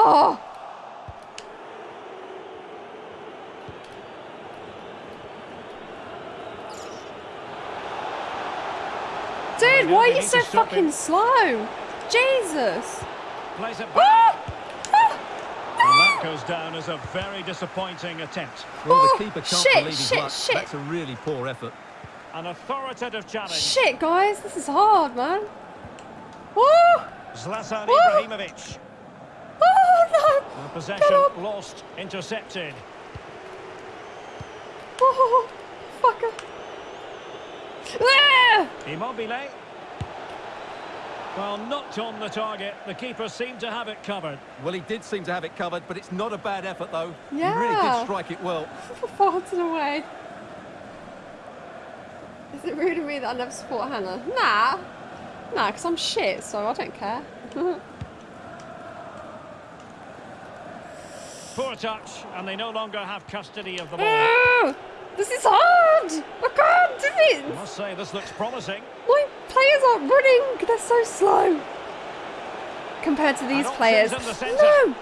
Oh! Dude, why are you so fucking slow? Jesus! Plays it back. Ah! Ah! And that goes down as a very disappointing attempt. Well, Oh, the keeper can't shit, believe his shit, luck. shit. That's a really poor effort. An authoritative challenge. Shit, guys, this is hard, man. Woo! Zlatan Woo! Ibrahimovic. Oh, And no! possession Get up. lost, intercepted. Oh, fucker. Ah! Immobile. Well, not on the target. The keeper seemed to have it covered. Well, he did seem to have it covered, but it's not a bad effort, though. Yeah. He really Yeah. did strike it well. Farted away. Is it rude of me that I never support Hannah? Nah. Nah, because I'm shit, so I don't care. Poor touch, and they no longer have custody of the ball. Ah, this is hard! I can't do I it! must say, this looks promising. My players aren't running! They're so slow! Compared to these players. the. No!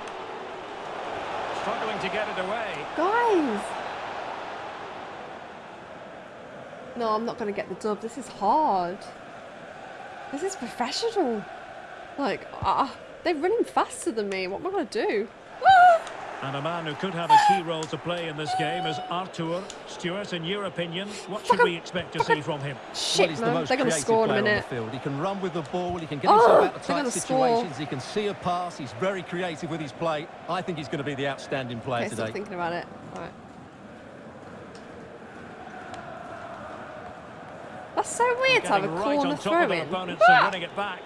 Struggling to get it away. Guys! No, I'm not going to get the dub. This is hard. This is professional. Like, ah, they're running faster than me. What am I going to do? And a man who could have a key role to play in this game is Artur. Stuart, in your opinion, what should we expect to see from him? well, Shit, he's the man. most They're going to creative score in a player on minute. the field. He can run with the ball. He can get Oh, himself out of tight gonna score. situations. He can see a pass. He's very creative with his play. I think he's going to be the outstanding player Okay, stop today. thinking about it. Alright. That's so weird to have a right corner throw in. opponents and winning it back.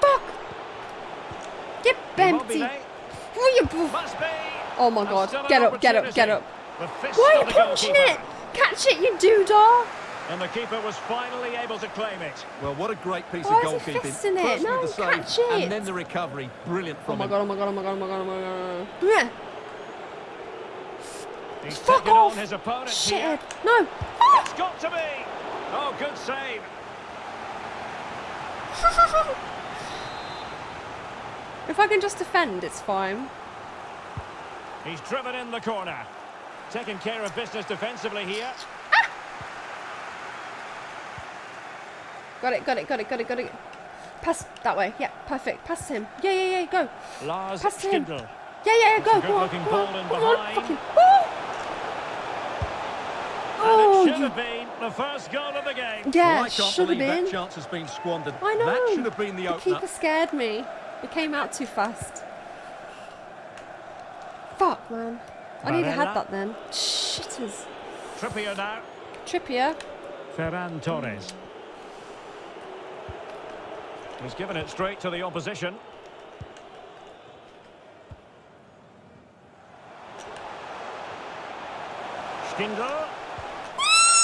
Fuck! Get empty! Eh? Immobile. Oh, you be. Oh my god. Get up, get up, get up. opportunity. The fist Why are you the punching it? Catch it, you doodah! And the keeper was finally able to claim it. Well, what a great piece Why of is he goalkeeping. fisting it? First No, with the save, catch it. and then the recovery. Brilliant from Oh my him. god, oh my god, oh my god, oh my god, oh my god. Yeah. He's Fuck off! on his opponent Shit. here. No. Ah! It's got to be. Oh, good save. if I can just defend, it's fine. He's driven in the corner. Taking care of business defensively here. Ah! Got it, got it, got it, got it, got it. Pass that way. Yeah, perfect. Pass to him. Yeah, yeah, yeah, go. Lars Pass to him. Stindl. Yeah, yeah, yeah, go. Good Go on, looking go ball on, in go on, fucking- Oh! And Oh, it should you- have been the first goal of the game. Yeah, I can't should have believe been. that chance has been squandered. I know. That should have been the The opener. keeper scared me. It came out too fast. Fuck, man. I need to have that then. Shitters. Trippier now. Trippier. Ferran Torres. He's given it straight to the opposition. Stindl.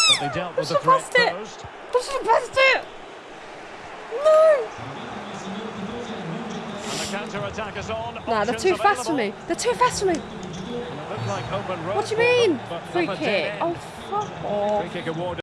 But they dealt with the threat have passed it. posed. I should have passed it. No. And the counter-attack is on. Nah, they're too fast for me. They're too fast for me. And it looked like What do you mean? Free kick. Oh, fuck off. Free kick awarded.